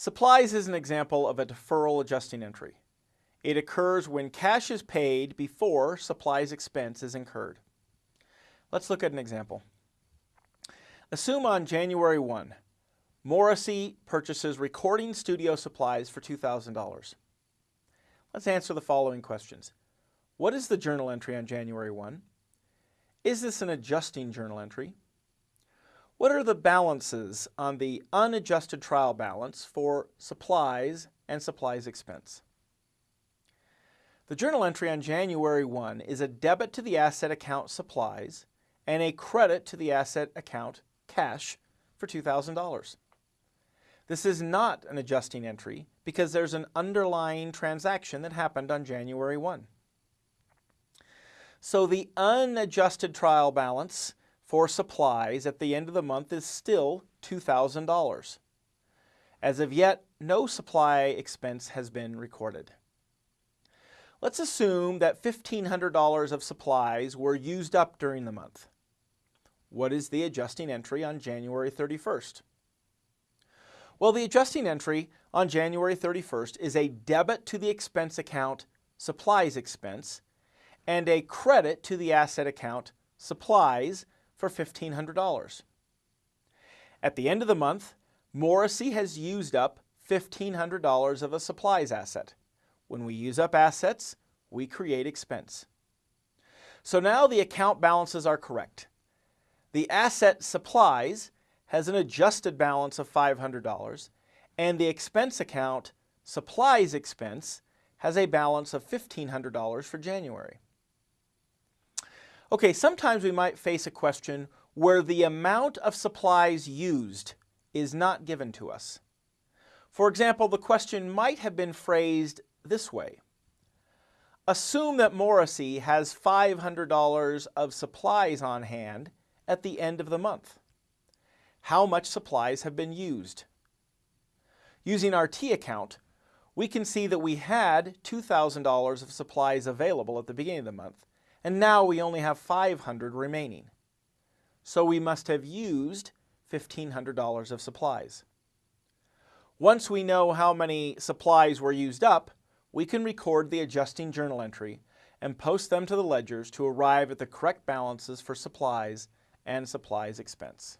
Supplies is an example of a deferral adjusting entry. It occurs when cash is paid before supplies expense is incurred. Let's look at an example. Assume on January 1, Morrissey purchases recording studio supplies for $2,000. Let's answer the following questions. What is the journal entry on January 1? Is this an adjusting journal entry? What are the balances on the unadjusted trial balance for supplies and supplies expense? The journal entry on January 1 is a debit to the asset account supplies and a credit to the asset account cash for $2,000. This is not an adjusting entry because there's an underlying transaction that happened on January 1. So the unadjusted trial balance for supplies at the end of the month is still $2,000. As of yet, no supply expense has been recorded. Let's assume that $1,500 of supplies were used up during the month. What is the adjusting entry on January 31st? Well, the adjusting entry on January 31st is a debit to the expense account supplies expense and a credit to the asset account supplies for $1,500. At the end of the month, Morrissey has used up $1,500 of a supplies asset. When we use up assets, we create expense. So now the account balances are correct. The asset supplies has an adjusted balance of $500 and the expense account supplies expense has a balance of $1,500 for January. Okay, sometimes we might face a question where the amount of supplies used is not given to us. For example, the question might have been phrased this way. Assume that Morrissey has $500 of supplies on hand at the end of the month. How much supplies have been used? Using our T account, we can see that we had $2,000 of supplies available at the beginning of the month and now we only have 500 remaining. So we must have used $1,500 of supplies. Once we know how many supplies were used up, we can record the adjusting journal entry and post them to the ledgers to arrive at the correct balances for supplies and supplies expense.